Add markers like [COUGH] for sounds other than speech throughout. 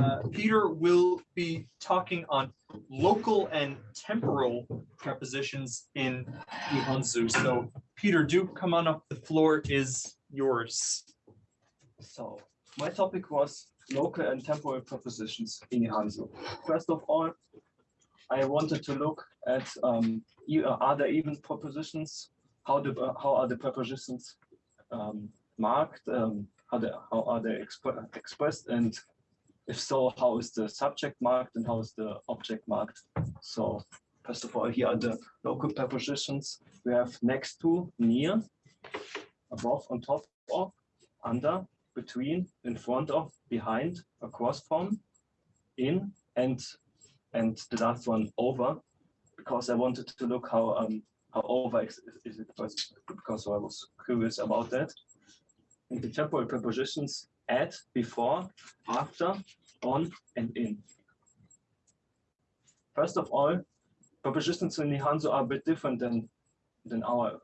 Uh, Peter will be talking on local and temporal prepositions in Nihonzu. So Peter, do come on up. The floor is yours. So my topic was local and temporal prepositions in Nihonzu. First of all, I wanted to look at um, uh, are there even prepositions? How do uh, how are the prepositions um, marked? Um, how how are they expre- expressed? And if so, how is the subject marked and how is the object marked? So first of all, here are the local prepositions. We have next to, near, above, on top of, under, between, in front of, behind, across from, in, and and the last one over, because I wanted to look how um how over is, is it because I was curious about that. And the temporal prepositions at, before, after, on, and in. First of all, prepositions in Nihanzo are a bit different than than our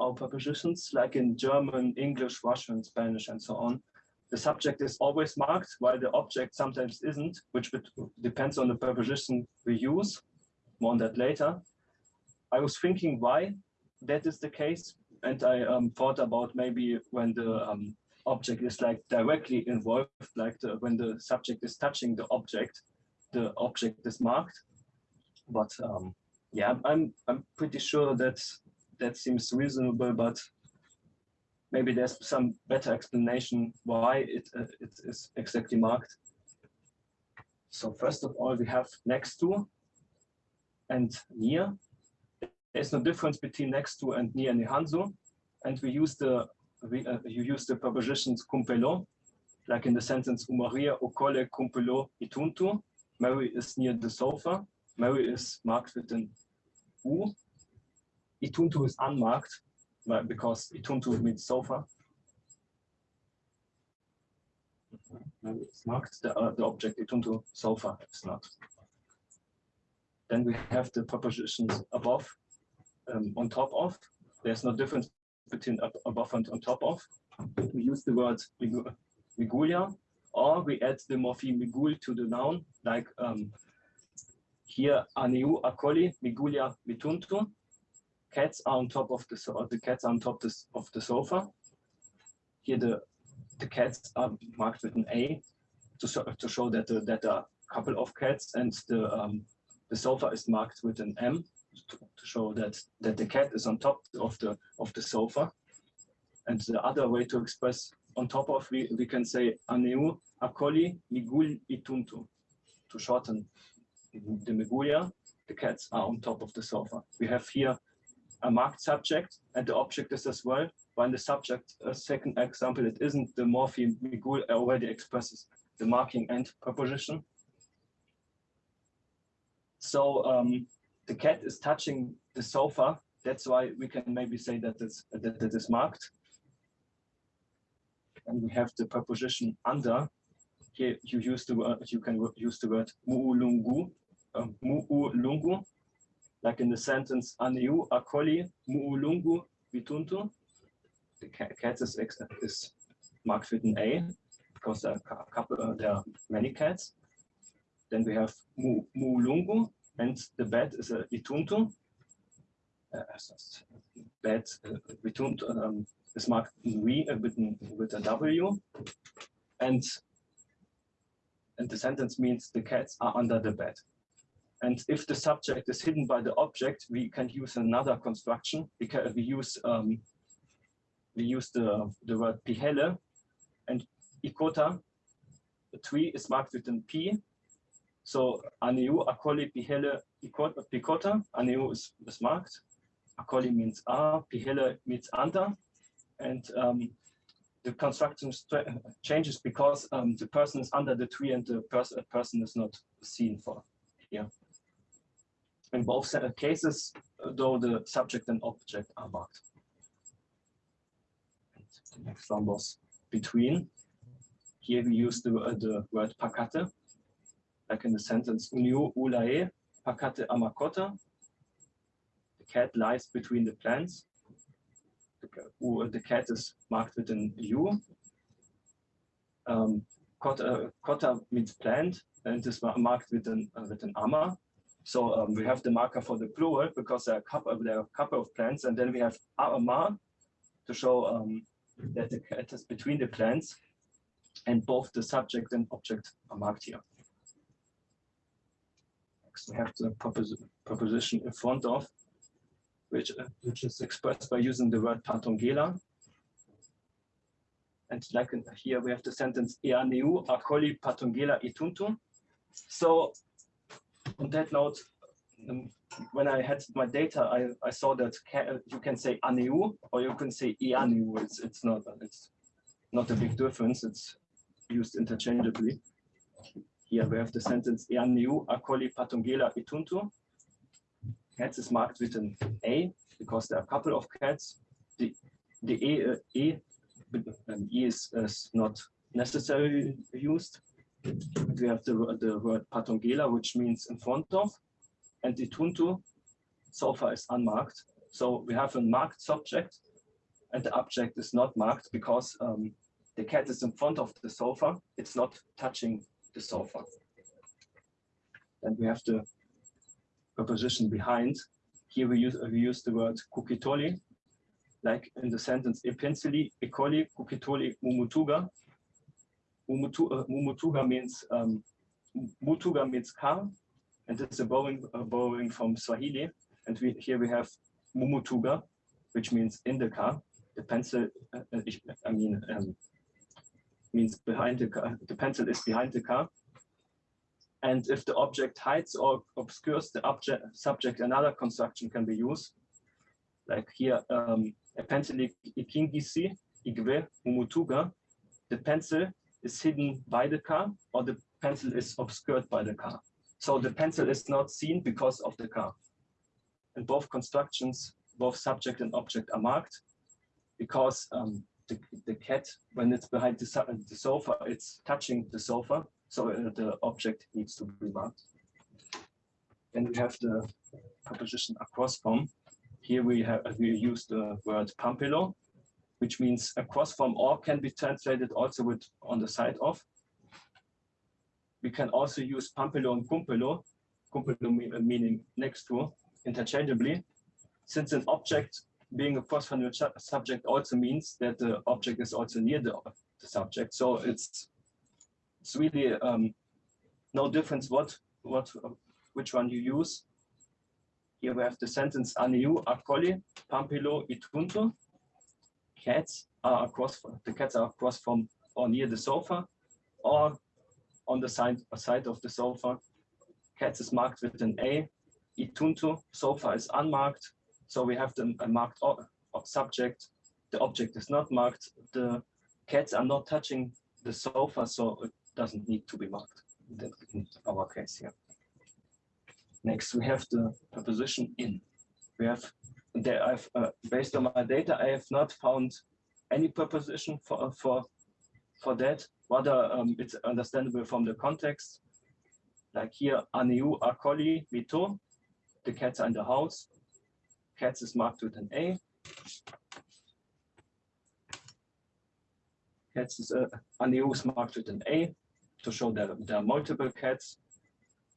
our prepositions, like in German, English, Russian, Spanish, and so on the subject is always marked while the object sometimes isn't, which depends on the preposition we use. More on that later. I was thinking why that is the case, and I um, thought about maybe when the um, object is like directly involved, like the, when the subject is touching the object, the object is marked. But um, yeah, I'm I'm pretty sure that that seems reasonable, but maybe there's some better explanation why it, uh, it is exactly marked. So first of all, we have next to and near. There's no difference between next to and near Nihanzo. And we use the we, uh, you use the prepositions cumpelo, like in the sentence Umaria okole cumpelo ituntu. Mary is near the sofa. Mary is marked with an U. Ituntu is unmarked, but because ituntu means sofa. No, It's marked the, uh, the object ituntu sofa is not. Then we have the prepositions above, um, on top of. There's no difference between above and on top of. We use the word migu- migulia, or we add the morpheme migul to the noun, like um, here aniu akoli migulia mituntu cats are on top of the so the cats are on top this, of the sofa. Here the the cats are marked with an A to show, to show that the, that a couple of cats and the um, the sofa is marked with an M to, show that that the cat is on top of the of the sofa. And the other way to express on top of we, we can say aneu akoli migul ituntu to shorten the migulia. The cats are on top of the sofa. We have here a marked subject and the object is as well. While the subject, a second example, it isn't the morpheme Migul already expresses the marking and preposition. So um, the cat is touching the sofa. That's why we can maybe say that it's that it is marked. And we have the preposition under. Here you use the word, you can use the word muulungu, um, muulungu, like in the sentence Aniu akoli muulungu vituntu. The cat is, is marked with an A because there are a couple, uh, there are many cats. Then we have mu, muulungu and the bed is a ituntu. Uh, s- bed uh, vituntu um, is marked uh, with, an- with a W. And and the sentence means the cats are under the bed. And if the subject is hidden by the object, we can use another construction. We can we use um, we use the the word pihele and ikota. The tree is marked with an P. So aneu akoli pihele pikota. Aneu is, is marked. Akoli means a. Pihele means under. And um, the construction changes because um, the person is under the tree and the pers- person is not seen for here. In both cases, though the subject and object are marked. And the next one was between. Here we use the, uh, the word pakate, like in the sentence unio ulae pakate amakota. The cat lies between the plants. The, cat is marked with an U. Um, Cotta, cotta means plant and is marked with an uh, with an amma. So um, we have the marker for the plural because there are a couple there are a couple of plants, and then we have ama to show um, that the cat is between the plants, and both the subject and object are marked here. Have the proposi- proposition in front of, which uh, which is expressed by using the word patongela. And like in- here, we have the sentence eaneu acoli patongela ituntu. So on that note, um, when I had my data, I, I saw that you can say aneu or you can say eaneu. It's it's not it's not a big difference. It's used interchangeably. Here we have the sentence eaneu acoli patongela ituntu. Cats is marked with an A because there are a couple of cats. The the E, uh, e, um, e is, is not necessarily used. We have the, the word patongela, which means in front of, and ituntu tuntu, sofa is unmarked. So we have a marked subject, and the object is not marked because um, the cat is in front of the sofa. It's not touching the sofa. And we have the preposition behind. Here we use, we use the word kukitoli, like in the sentence epensili, ekoli, kukitoli, mumutuga. Mumutu, uh, mumutuga means, um, mutuga means car, and it's a borrowing, uh, borrowing from Swahili. And we, here we have mumutuga, which means in the car. The pencil, uh, uh, I mean, um, means behind the car. The pencil is behind the car. And if the object hides or obscures the object subject, another construction can be used. Like here, um, a pencil ikingisi igwe umutuga. The pencil is hidden by the car or the pencil is obscured by the car. So the pencil is not seen because of the car. And both constructions, both subject and object are marked because um, the, the cat, when it's behind the, the sofa, it's touching the sofa. So uh, the object needs to be marked. Then we have the preposition across from. Here we have we use the word pampilo, which means across from or can be translated also with on the side of. We can also use pampilo and cumpelo, cumpelo meaning next to, interchangeably. Since an object being across from the su- subject also means that the object is also near the, the subject. So it's it's really um, no difference what what which one you use. Here we have the sentence aniu acoli pampilo itunto. Cats are across the cats are across from or near the sofa or on the side side of the sofa. Cats is marked with an A. Itunto sofa is unmarked. So we have the marked subject. The object is not marked. The cats are not touching the sofa, so it doesn't need to be marked in our case here. Next, we have the preposition in. We have there I've uh, based on my data, I have not found any preposition for for for that. Rather, um, it's understandable from the context. Like here, aniu acoli mito, the cats are in the house. Cats is marked with an A. Cats is uh, aniu is marked with an A to show that there are multiple cats.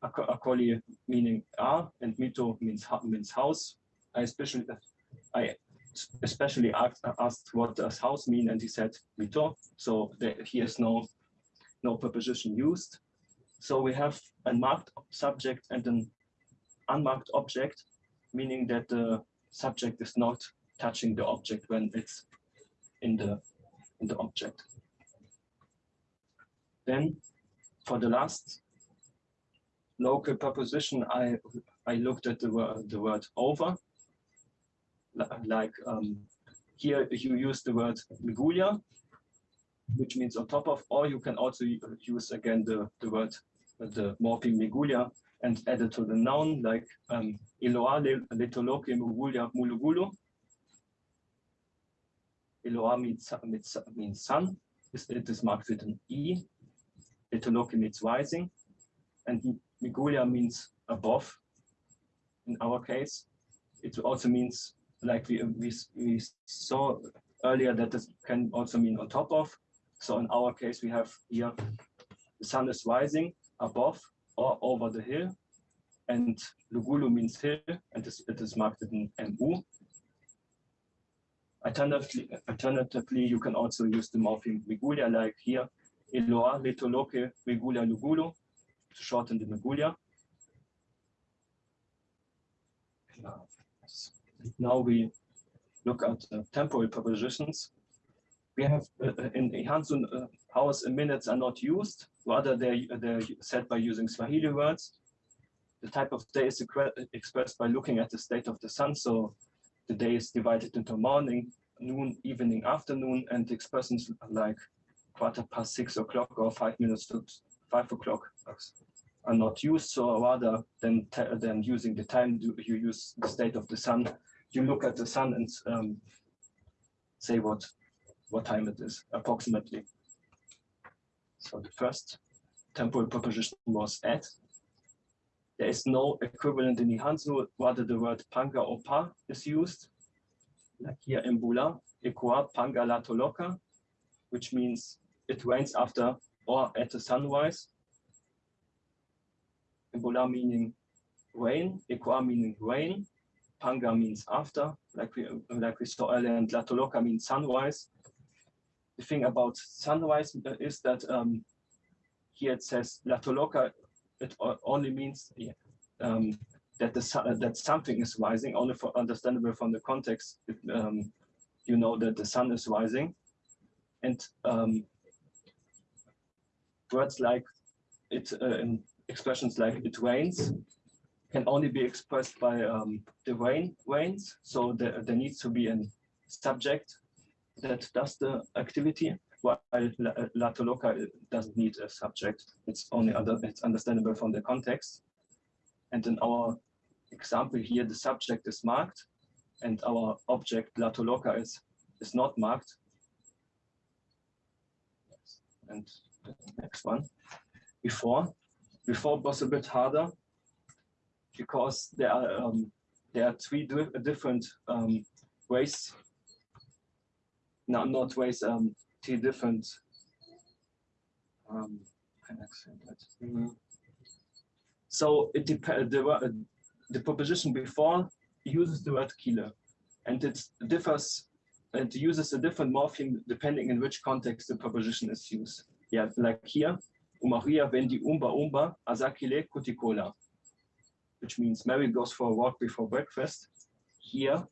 Aco- Acoli meaning are and mito means means house. I especially I especially asked, asked what does house mean and he said mito. So there, here is no no preposition used. So we have a marked subject and an unmarked object, meaning that the subject is not touching the object when it's in the in the object. Then for the last local preposition, I I looked at the word the word over. Like um, here you use the word migulia, which means on top of, or you can also use again the, the word the morpheme migulia and added to the noun like um, Iloa le- letoloke mulugulu. Iloa means, sun. It is marked with an E. Letoloke means rising. And migulia means above. In our case, it also means like we, we, we saw earlier that this can also mean on top of. So in our case, we have here the sun is rising above or over the hill. And Lugulu means hill, and it is marked in MU. Alternatively, alternatively, you can also use the morpheme Migulia, like here, Eloa, Letoloke, Migulia, Lugulu, to shorten the Migulia. Now we look at uh, temporal prepositions. We have uh, uh, in Hansun, uh, hours and minutes are not used, rather they they're set by using Swahili words. The type of day is expressed by looking at the state of the sun. So the day is divided into morning, noon, evening, afternoon, and expressions like quarter past six o'clock or five minutes to five o'clock are not used. So rather than than using the time, you use the state of the sun. You look at the sun and um, say what what time it is approximately. So the first temporal proposition was at. There is no equivalent in Nihanzu, rather the word panga or pa is used. Like here in Bula, equa panga latoloka, which means it rains after or at the sunrise. Ebola meaning rain, equa meaning rain, panga means after, like we like we saw earlier, and latoloka means sunrise. The thing about sunrise is that um, here it says latoloka, it only means um, that the uh, that something is rising. Only for understandable from the context, it, um, you know that the sun is rising, and um, words like it, uh, expressions like it rains, can only be expressed by um, the rain rains. So there, there needs to be a subject that does the activity. While La- Latoloka doesn't need a subject. It's only under, it's understandable from the context. And in our example here, the subject is marked and our object Latoloka is, is not marked. And the next one, before, before was a bit harder because there are um, there are three different um, ways. No, not ways. Um, different. Um, can I say that? So it depends. The, uh, the proposition before uses the word killer, and it differs. It uses a different morpheme depending in which context the proposition is used. Yeah, like here, Umaria vendi umba umba azakile kutikola which means Mary goes for a walk before breakfast. Here,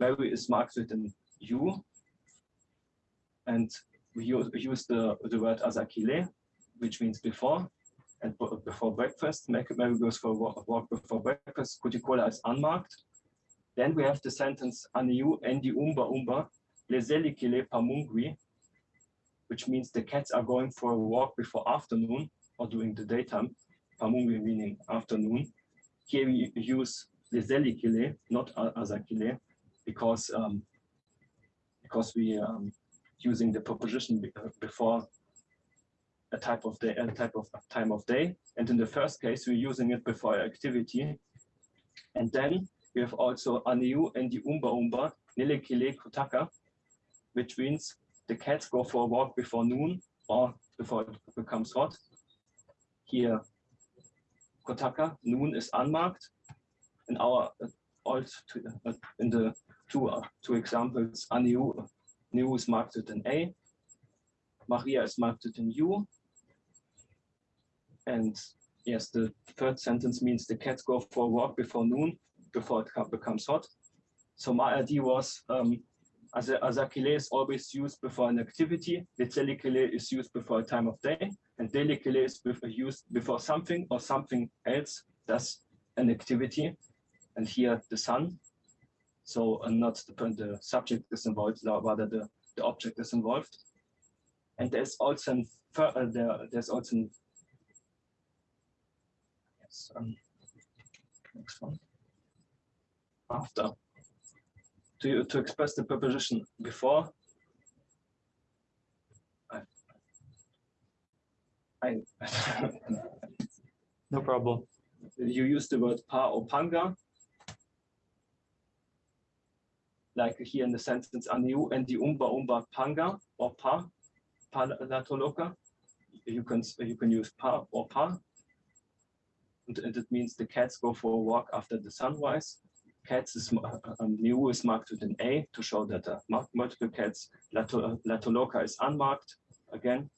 Mary is marked with an U, and we use, use the, the word azakile, which means before, and before breakfast. Mary goes for a walk before breakfast. Kutikola is unmarked. Then we have the sentence aniu endi umba umba lezelikile pamungwi, which means the cats are going for a walk before afternoon or during the daytime. Pamungwi meaning afternoon here we use the zelikile, not azakile, because um, because we um, using the uh, before a type of day, a type of time of day, and in the first case we're using it before activity, and then we have also aniu and the umba umba nilekile kutaka, which means the cats go for a walk before noon or before it becomes hot. Here Kotaka, noon is unmarked. In our uh, two, uh, in the two uh, two examples, Aniu, Niu is marked with an A, Maria is marked with an U. And yes, the third sentence means the cats go for a walk before noon, before it becomes hot. So my idea was um, as Azakile is always used before an activity, Litzelikile is used before a time of day, and daily delicale is used before something or something else does an activity, and here the sun. So uh, not the, the subject is involved, rather the, the object is involved. And there's also an, uh, there, there's also an, yes, um, next one. After to to express the preposition before. I, I [LAUGHS] No problem. you use the word pa or panga. Like here in the sentence aniu and the umba umba panga or pa, pa latoloka. you can you can use pa or pa. And, and it means the cats go for a walk after the sunrise. Cats is ma- uh, um, new is marked with an A to show that uh, mul- multiple cats. Uh, is unmarked again.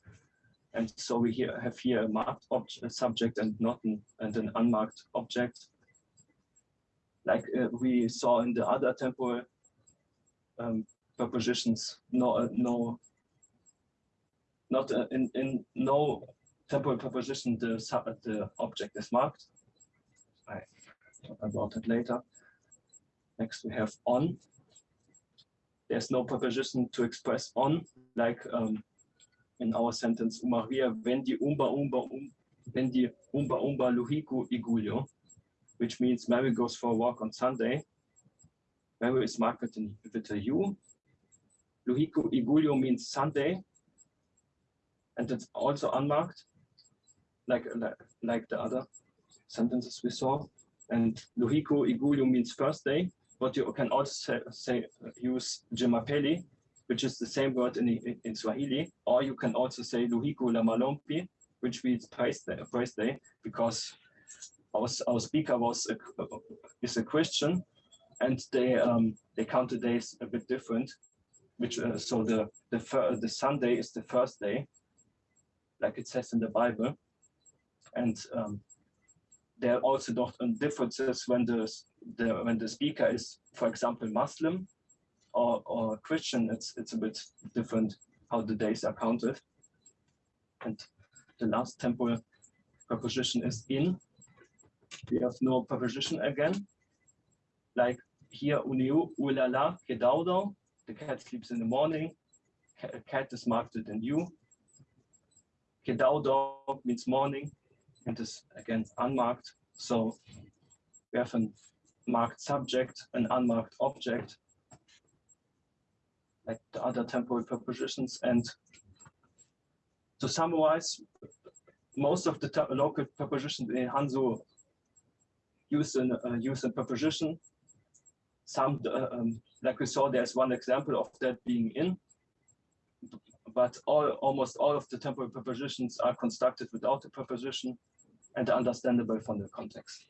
And so we here have here a marked object, subject and not an, and an unmarked object. Like uh, we saw in the other temporal um, prepositions, no, uh, no, not uh, in, in no temporal proposition, the sub, the object is marked. I talk about it later. Next we have on. There's no proposition to express on, like um, in our sentence, Maria vendi umba umba um, vendi umba umba luhiku igulio, which means Mary goes for a walk on Sunday. Mary is marked with a U. Luhiku igulio means Sunday, and it's also unmarked, like like, like the other sentences we saw. And Luhiku igulio means first day, but you can also say, say use Jemapeli, which is the same word in, in, Swahili, or you can also say Luhiku la Malompi, which means praise day, praise day because our, our speaker was a, is a Christian, and they um, they count the days a bit different. Which uh, so the the the Sunday is the first day, like it says in the Bible, and um, there are also um, differences when the the when the speaker is, for example, Muslim or or Christian. It's it's a bit different how the days are counted. And the last temporal preposition is in. We have no preposition again. Like here, uniu, ulala, kedaudo. The cat sleeps in the morning. Ca- Cat is marked with an U. Kedaudo means morning and is again unmarked. So we have a marked subject, an unmarked object, like the other temporal prepositions. And to summarize, most of the local prepositions in Hanzo use an uh, use a preposition. Some, uh, um, like we saw, there's one example of that being in, but all almost all of the temporal prepositions are constructed without a preposition and understandable from the context.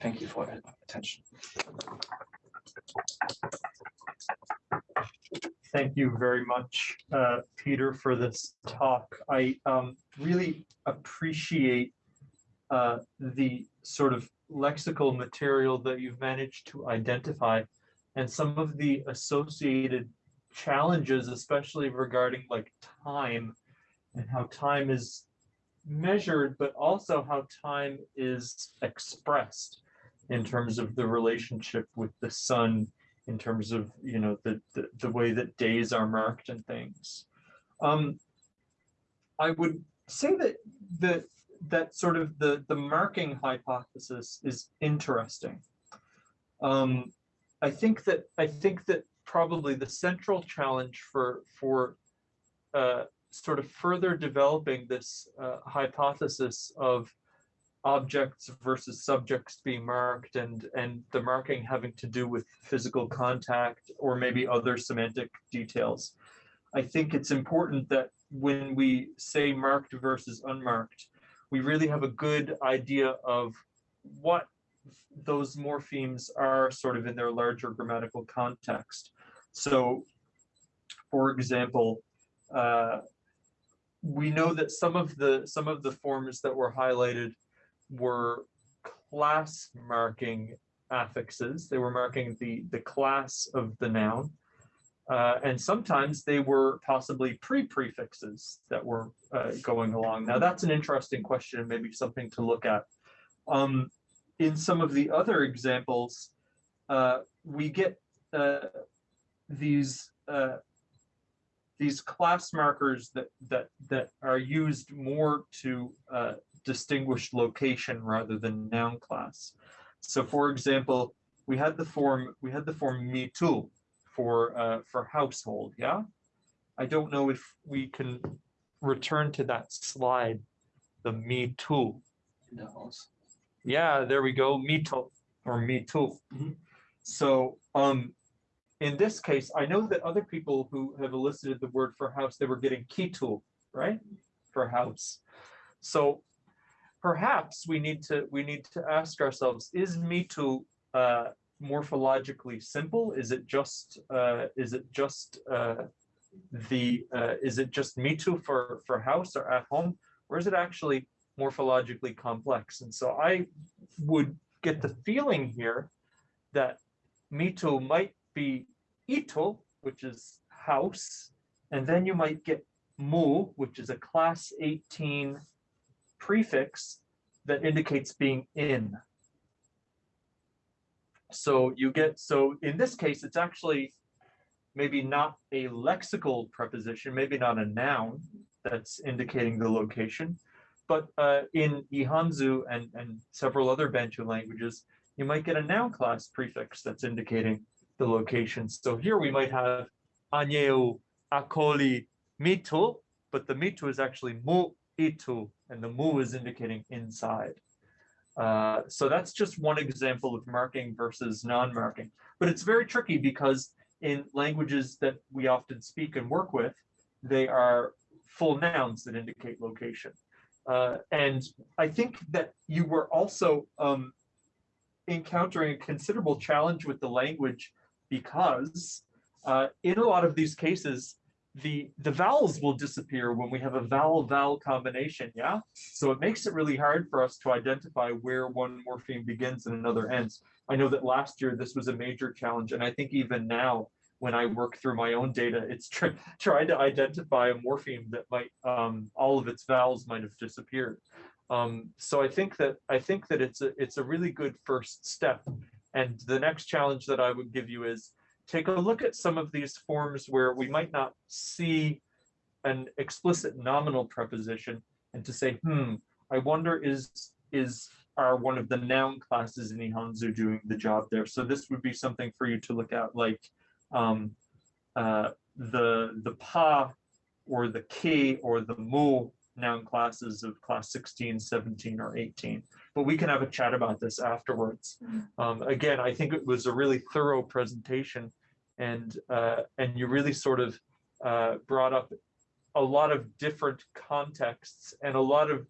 Thank you for your attention. Thank you very much, uh, Peter, for this talk. I um, really appreciate uh, the sort of lexical material that you've managed to identify and some of the associated challenges, especially regarding like time and how time is measured, but also how time is expressed in terms of the relationship with the sun in terms of you know the, the the way that days are marked and things. Um i would say that that that sort of the the marking hypothesis is interesting. Um i think that i think that probably the central challenge for for uh sort of further developing this uh, hypothesis of objects versus subjects being marked and and the marking having to do with physical contact or maybe other semantic details i think it's important that when we say marked versus unmarked we really have a good idea of what those morphemes are sort of in their larger grammatical context so for example uh, we know that some of the some of the forms that were highlighted were class marking affixes. They were marking the, the class of the noun. Uh, and sometimes they were possibly pre-prefixes that were uh, going along. Now that's an interesting question, maybe something to look at. Um, in some of the other examples, uh, we get uh, these uh, these class markers that that that are used more to uh, distinguish location rather than noun class. So for example, we had the form, we had the form me too for, uh, for household, yeah? I don't know if we can return to that slide, the me too. House. Yeah, there we go, me too, or me too. Mhm. So, um, in this case, I know that other people who have elicited the word for house, they were getting kitu, right? For house. So perhaps we need to, we need to ask ourselves, is mitu uh, morphologically simple? Is it just, uh, is it just uh, the, uh, is it just mitu for, for house or at home? Or is it actually morphologically complex? And so I would get the feeling here that mitu might be ito, which is house, and then you might get mu, which is a class 18 prefix that indicates being in. So you get, so in this case, it's actually maybe not a lexical preposition, maybe not a noun that's indicating the location, but uh, in Ihanzu and, and several other Bantu languages, you might get a noun class prefix that's indicating the location. So here we might have Anyeu Akoli Mitu, but the Mitu is actually Mu Itu, and the Mu is indicating inside. Uh, so that's just one example of marking versus non-marking. But it's very tricky because in languages that we often speak and work with, they are full nouns that indicate location. Uh, and I think that you were also um, encountering a considerable challenge with the language because uh, in a lot of these cases, the the vowels will disappear when we have a vowel vowel combination yeah? So it makes it really hard for us to identify where one morpheme begins and another ends. I know that last year this was a major challenge and i think even now when i work through my own data it's tr [LAUGHS] trying to identify a morpheme that might um, all of its vowels might have disappeared. Um, so i think that i think that it's a it's a really good first step and the next challenge that i would give you is take a look at some of these forms where we might not see an explicit nominal preposition and to say, hmm, I wonder is is are one of the noun classes in Nihonzu doing the job there? So this would be something for you to look at, like um, uh, the the pa or the ki or the mu noun classes of class 16, 17, or 18. But we can have a chat about this afterwards. Um, again, I think it was a really thorough presentation and uh, and you really sort of uh, brought up a lot of different contexts and a lot of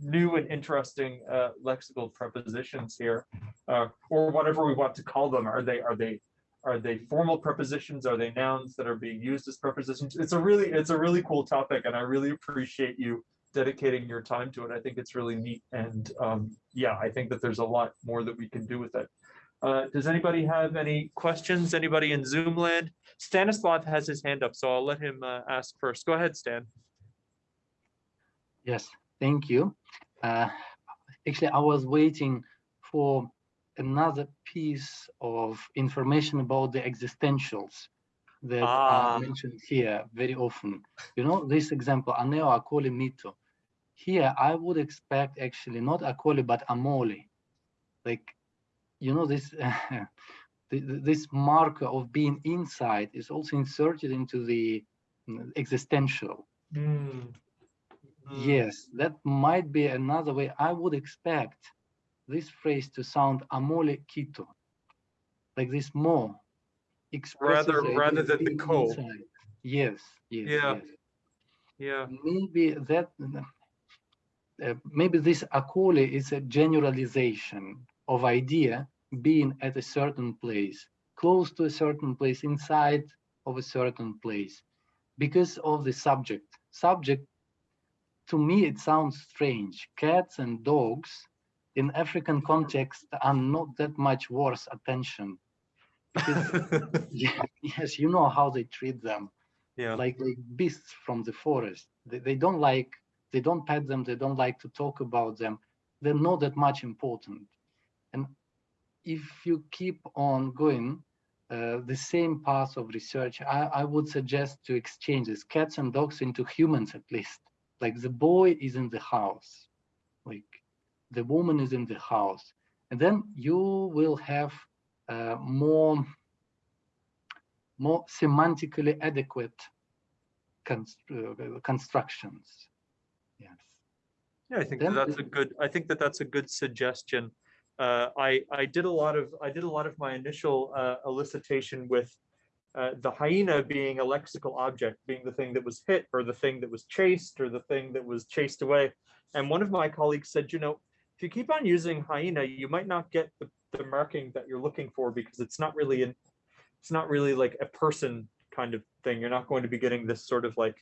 new and interesting uh, lexical prepositions here, uh, or whatever we want to call them. Are they are they are they formal prepositions? Are they nouns that are being used as prepositions? It's a really it's a really cool topic, and I really appreciate you dedicating your time to it. I think it's really neat, and um, yeah, I think that there's a lot more that we can do with it. Uh, does anybody have any questions? Anybody in Zoom land? Stanislav has his hand up, so I'll let him uh, ask first. Go ahead, Stan. Yes, thank you. Uh, actually, I was waiting for another piece of information about the existentials that Ah. are mentioned here very often. You know, this example, aneo akoli mito. Here, I would expect actually not akoli, but amoli. Like, you know, this [LAUGHS] th- th- this marker of being inside is also inserted into the mm, existential. Hmm. Yes, that might be another way. I would expect this phrase to sound amole quito, like this more. Rather- rather than the co. Yes, yes, Yeah. yes. Yeah. Maybe that, uh, maybe this akole is a generalization of idea being at a certain place, close to a certain place, inside of a certain place, because of the subject. Subject, to me, it sounds strange. Cats and dogs in African context are not that much worth attention. Because, yeah, [LAUGHS] [LAUGHS] yes, you know how they treat them yeah. like like beasts from the forest. They, they don't like they don't pet them. They don't like to talk about them. They're not that much important. And if you keep on going uh, the same path of research, I, I would suggest to exchange these cats and dogs into humans at least. Like the boy is in the house, like the woman is in the house, and then you will have uh, more more semantically adequate const- uh, constructions. Yes. Yeah, I think that that's a good, I think that that's a good suggestion. Uh, I, I did a lot of, I did a lot of my initial uh, elicitation with uh, the hyena being a lexical object, being the thing that was hit or the thing that was chased or the thing that was chased away. And one of my colleagues said, you know, if you keep on using hyena, you might not get the, the marking that you're looking for because it's not really an, it's not really like a person kind of thing. You're not going to be getting this sort of like,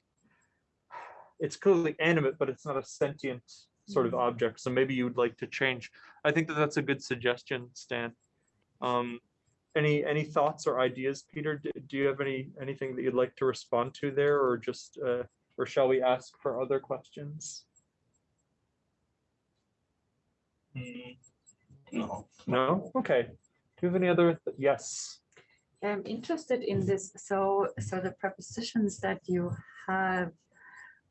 it's clearly animate, but it's not a sentient sort of object. So maybe you would like to change. I think that that's a good suggestion, Stan. Um, any any thoughts or ideas, Peter? Do, do you have any anything that you'd like to respond to there, or just uh, or shall we ask for other questions? No. No. Okay. Do you have any other? Yes. I'm interested in this. So, so the prepositions that you have,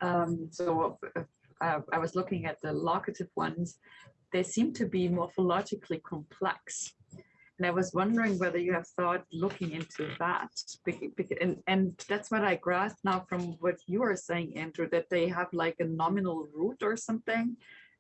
um, so uh, I, was looking at the locative ones. They seem to be morphologically complex. And I was wondering whether you have thought looking into that. And, and that's what I grasped now from what you are saying, Andrew, that they have like a nominal root or something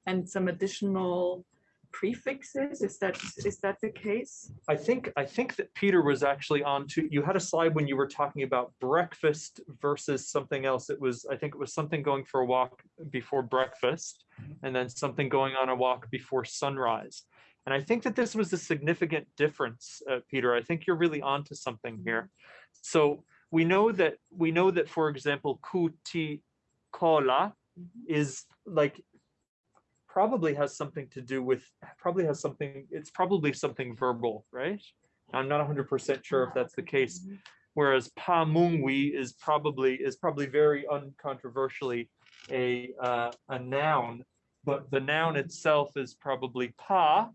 and some additional prefixes. Is that, is that the case? I think I think that Peter was actually on to you had a slide when you were talking about breakfast versus something else. It was I think it was something going for a walk before breakfast mm-hmm. and then something going on a walk before sunrise. And I think that this was a significant difference, uh, Peter. I think you're really onto something here. Mm-hmm. So we know that we know that, for example, kuti kola mm-hmm. is like probably has something to do with probably has something it's probably something verbal right i'm not 100% sure if that's the case whereas pa mungwi is probably is probably very uncontroversially a uh, a noun but the noun itself is probably pa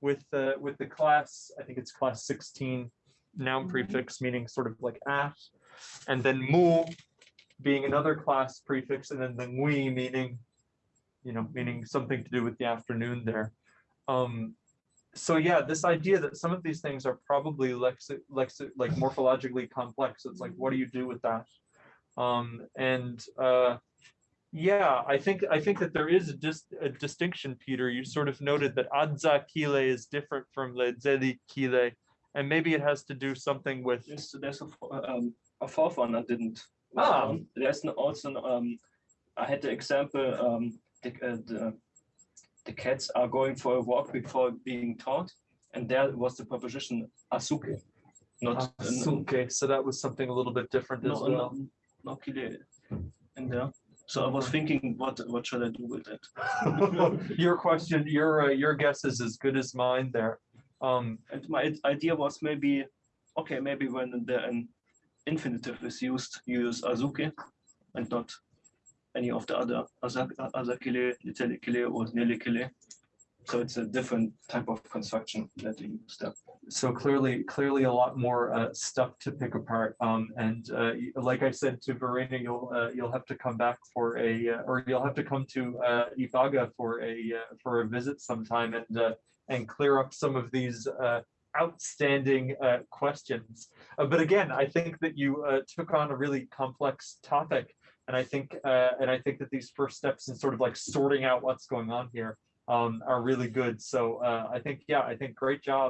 with the with the class i think it's class 16 noun Mhm. prefix meaning sort of like at and then mu being another class prefix and then the ngui meaning you know meaning something to do with the afternoon there um so yeah this idea that some of these things are probably lexi lexi like morphologically complex it's like what do you do with that um and uh yeah i think i think that there is a just a distinction peter you sort of noted that adza kile is different from ledzeli kile and maybe it has to do something with There's, there's a, um, a fourth one I didn't. Ah. Um, There's no- also, um, I had the example, um, the, uh, the, the cats are going for a walk before being taught. And there was the preposition asuke. Not, okay so that was something a little bit different as no, well no, no kile in there. So I was thinking, what, what should I do with it? [LAUGHS] your question, your uh, your guess is as good as mine there. Um, And my idea was maybe, okay, maybe when the an infinitive is used, you use azuke and not any of the other azakile, litelikile, or nelikile. So it's a different type of construction that you use there. so clearly, clearly a lot more uh, stuff to pick apart. Um, and uh, like I said to Verena, you'll uh, you'll have to come back for a uh, or you'll have to come to uh, Ibaga for a uh, for a visit sometime and uh, and clear up some of these outstanding questions. But again, I think that you took on a really complex topic, and I think uh, and I think that these first steps in sort of like sorting out what's going on here um, are really good. So uh, I think yeah, I think great job.